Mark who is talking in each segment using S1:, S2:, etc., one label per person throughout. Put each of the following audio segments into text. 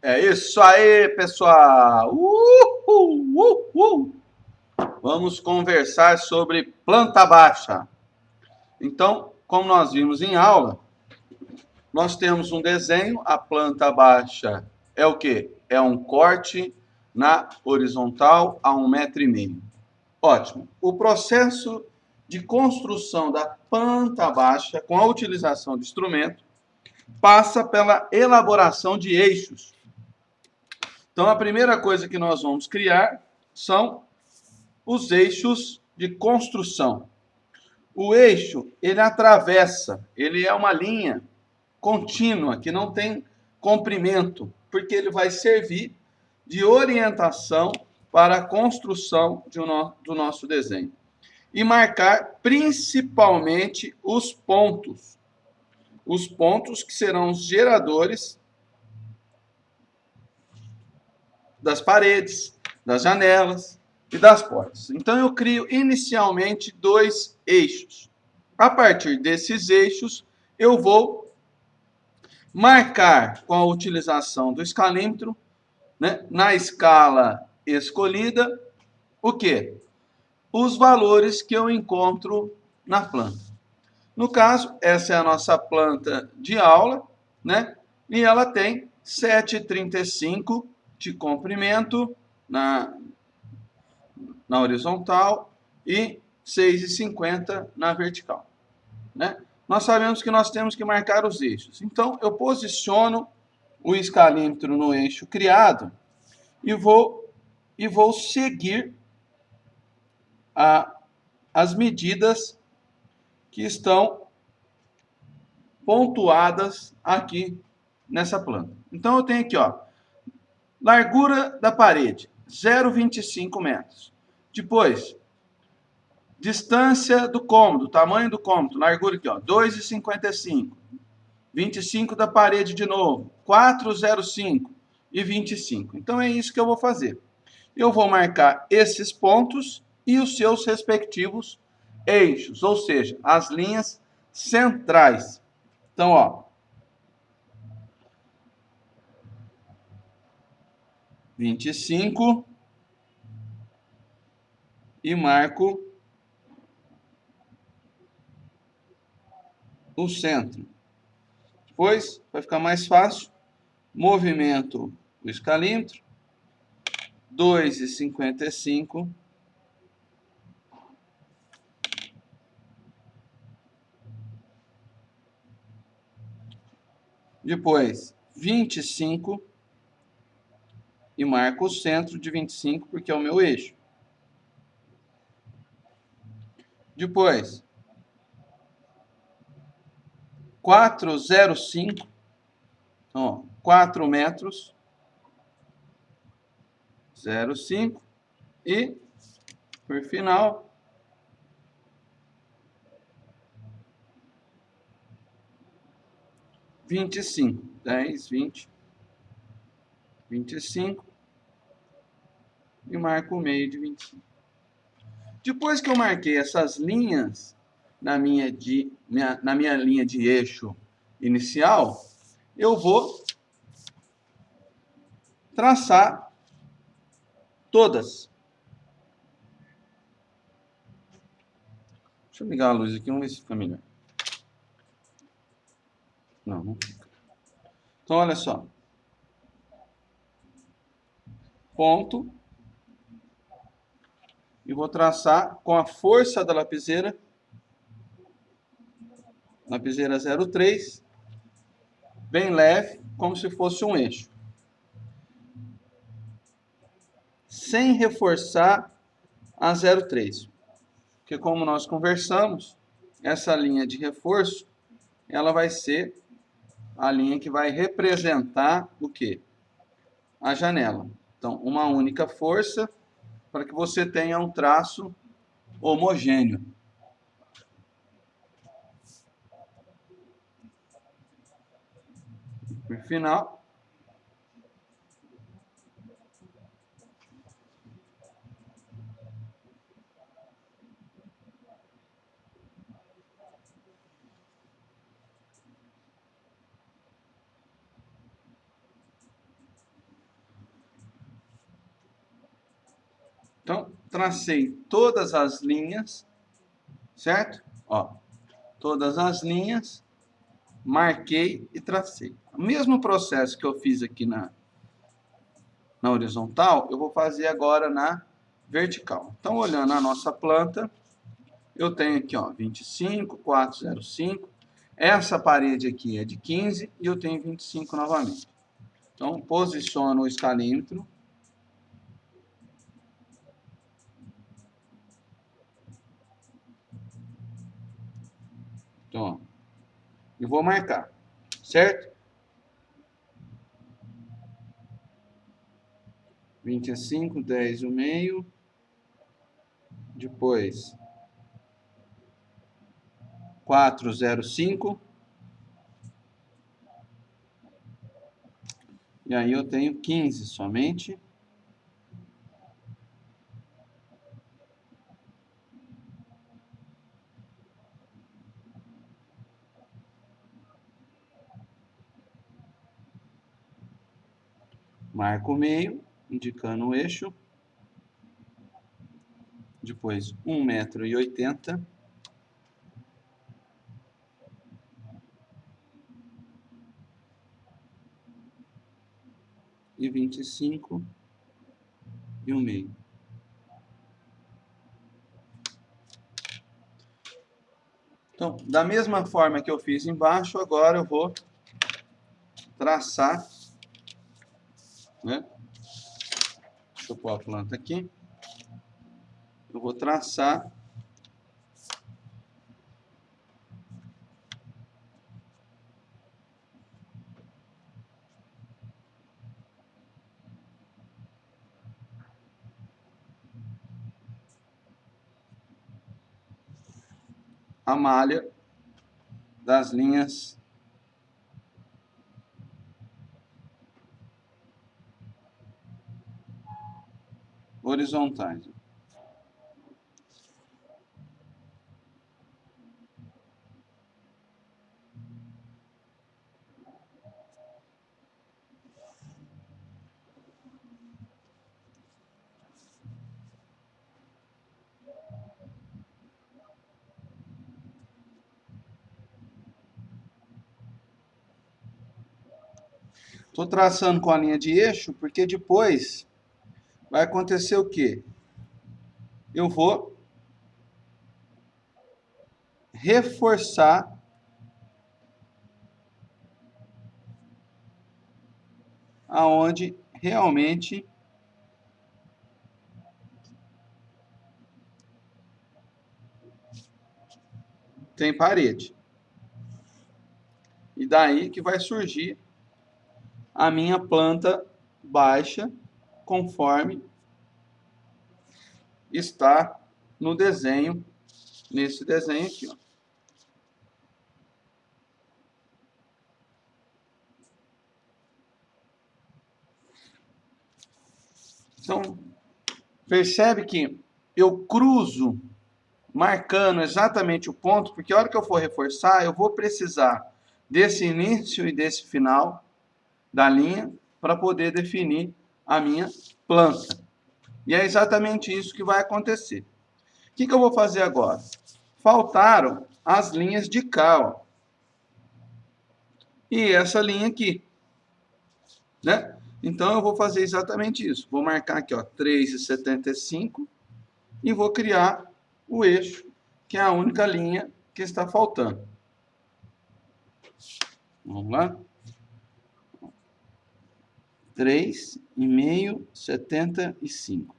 S1: É isso aí, pessoal! Uhul, uhul. Vamos conversar sobre planta baixa. Então, como nós vimos em aula, nós temos um desenho, a planta baixa é o que? É um corte na horizontal a um metro e meio. Ótimo. O processo de construção da planta baixa com a utilização de instrumento passa pela elaboração de eixos. Então, a primeira coisa que nós vamos criar são os eixos de construção. O eixo, ele atravessa, ele é uma linha contínua, que não tem comprimento, porque ele vai servir de orientação para a construção um, do nosso desenho. E marcar principalmente os pontos. Os pontos que serão os geradores das paredes, das janelas e das portas. Então eu crio inicialmente dois eixos. A partir desses eixos, eu vou marcar com a utilização do escalímetro, né, na escala escolhida, o que? Os valores que eu encontro na planta. No caso, essa é a nossa planta de aula, né? E ela tem 7,35 de comprimento na, na horizontal e 6,50 na vertical, né? Nós sabemos que nós temos que marcar os eixos. Então, eu posiciono o escalímetro no eixo criado e vou e vou seguir a, as medidas que estão pontuadas aqui nessa planta. Então, eu tenho aqui, ó, largura da parede, 0,25 metros. Depois, distância do cômodo, tamanho do cômodo, largura aqui, ó, 2,55. 25 da parede de novo, 4,05 e 25. Então, é isso que eu vou fazer eu vou marcar esses pontos e os seus respectivos eixos, ou seja, as linhas centrais. Então, ó, vinte e cinco e marco o centro. Depois, vai ficar mais fácil, movimento o escalímetro, dois e cinquenta e cinco. Depois, vinte e cinco. Marco o centro de vinte e cinco, porque é o meu eixo. Depois, cinco. Então, ó, 4 metros 0,5 e, por final, vinte e cinco, dez, vinte, vinte e cinco e marco o meio de vinte e cinco. Depois que eu marquei essas linhas na minha, de, minha, na minha linha de eixo inicial, eu vou traçar Todas. Deixa eu ligar a luz aqui, vamos ver se fica melhor. Não, não fica. Então, olha só. Ponto. E vou traçar com a força da lapiseira. Lapiseira 03. Bem leve, como se fosse um eixo. sem reforçar a 0,3. Porque como nós conversamos, essa linha de reforço, ela vai ser a linha que vai representar o quê? A janela. Então, uma única força para que você tenha um traço homogêneo. Por final, Então, tracei todas as linhas, certo? Ó, todas as linhas, marquei e tracei. O mesmo processo que eu fiz aqui na, na horizontal, eu vou fazer agora na vertical. Então, olhando a nossa planta, eu tenho aqui, ó, 25, 405. Essa parede aqui é de 15 e eu tenho 25 novamente. Então, posiciono o escalímetro Então, e vou marcar, certo? Vinte e cinco, dez o meio, depois quatro zero cinco, e aí eu tenho quinze somente. Marco o meio, indicando o eixo, depois um metro e oitenta, e vinte e cinco e um meio. Então, da mesma forma que eu fiz embaixo, agora eu vou traçar né? Deixa eu pôr a planta aqui. Eu vou traçar a malha das linhas horizontais. Estou traçando com a linha de eixo, porque depois vai acontecer o quê? Eu vou reforçar aonde realmente tem parede. E daí que vai surgir a minha planta baixa conforme está no desenho, nesse desenho aqui. Ó. Então, percebe que eu cruzo marcando exatamente o ponto, porque a hora que eu for reforçar, eu vou precisar desse início e desse final da linha para poder definir a minha planta. E é exatamente isso que vai acontecer. O que, que eu vou fazer agora? Faltaram as linhas de cá, ó. E essa linha aqui, né? Então, eu vou fazer exatamente isso. Vou marcar aqui, ó, 3,75 e vou criar o eixo, que é a única linha que está faltando. Vamos lá. 3,5, 75.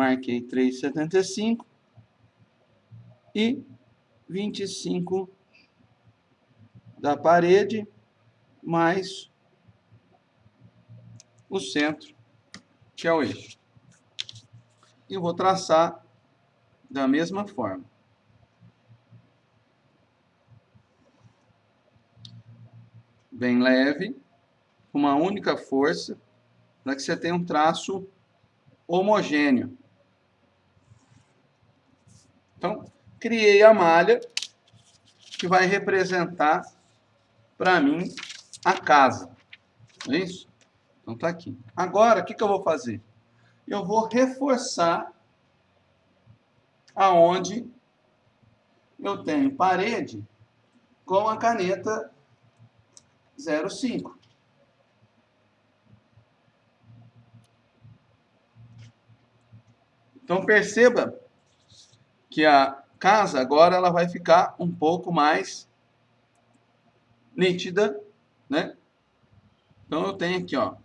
S1: Marquei três setenta e cinco e vinte e cinco da parede mais o centro, que é o eixo. E vou traçar da mesma forma. bem leve, uma única força, para que você tenha um traço homogêneo. Então, criei a malha que vai representar para mim a casa. É isso? Então tá aqui. Agora, o que, que eu vou fazer? Eu vou reforçar aonde eu tenho parede com a caneta 05. Então perceba que a casa agora ela vai ficar um pouco mais nítida, né? Então eu tenho aqui, ó.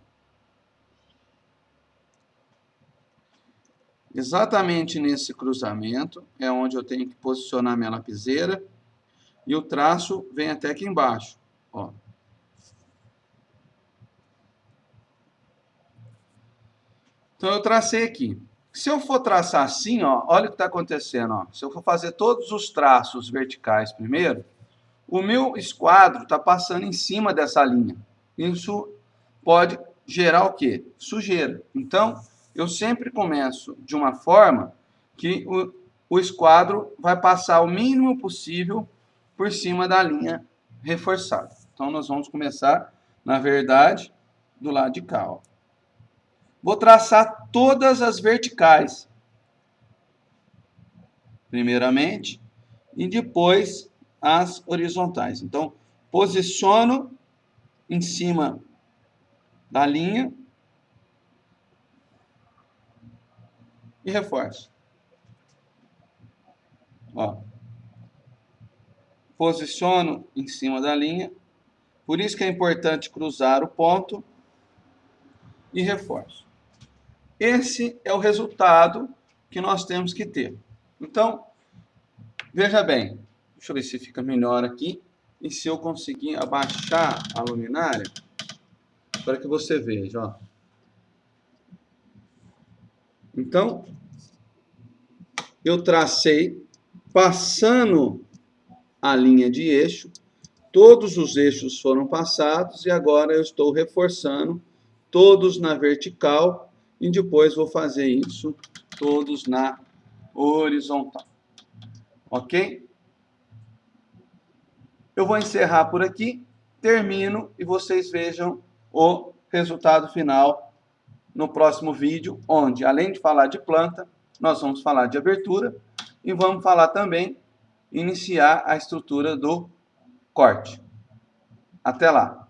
S1: Exatamente nesse cruzamento é onde eu tenho que posicionar minha lapiseira e o traço vem até aqui embaixo, ó. Então eu tracei aqui. Se eu for traçar assim, ó, olha o que está acontecendo. Ó. Se eu for fazer todos os traços verticais primeiro, o meu esquadro está passando em cima dessa linha. Isso pode gerar o quê? Sujeira. Então, eu sempre começo de uma forma que o, o esquadro vai passar o mínimo possível por cima da linha reforçada. Então, nós vamos começar, na verdade, do lado de cá. Ó. Vou traçar todas as verticais. Primeiramente, e depois as horizontais. Então, posiciono em cima da linha e reforço. Ó. Posiciono em cima da linha. Por isso que é importante cruzar o ponto e reforço. Esse é o resultado que nós temos que ter. Então, veja bem, deixa eu ver se fica melhor aqui, e se eu conseguir abaixar a luminária, para que você veja, ó. Então, eu tracei, passando a linha de eixo, todos os eixos foram passados, e agora eu estou reforçando todos na vertical, e depois vou fazer isso todos na horizontal. Ok? Eu vou encerrar por aqui, termino e vocês vejam o resultado final no próximo vídeo, onde além de falar de planta, nós vamos falar de abertura e vamos falar também, iniciar a estrutura do corte. Até lá!